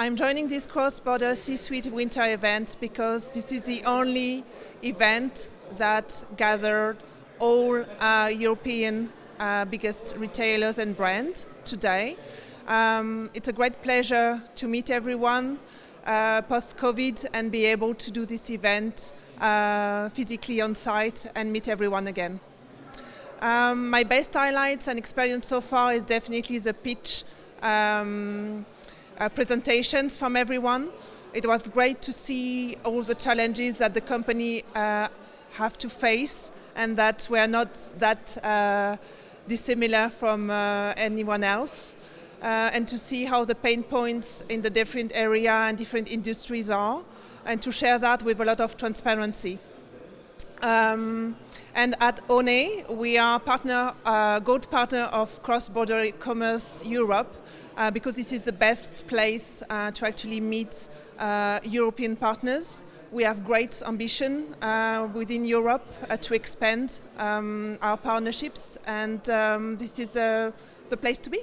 I'm joining this cross-border C-suite winter event because this is the only event that gathered all uh, European uh, biggest retailers and brands today. Um, it's a great pleasure to meet everyone uh, post-COVID and be able to do this event uh, physically on site and meet everyone again. Um, my best highlights and experience so far is definitely the pitch um, uh, presentations from everyone. It was great to see all the challenges that the company uh, have to face and that we're not that uh, dissimilar from uh, anyone else. Uh, and to see how the pain points in the different area and different industries are and to share that with a lot of transparency. Um, and at ONE, we are partner, uh, gold partner of Cross-Border Commerce Europe uh, because this is the best place uh, to actually meet uh, European partners. We have great ambition uh, within Europe uh, to expand um, our partnerships and um, this is the place to be.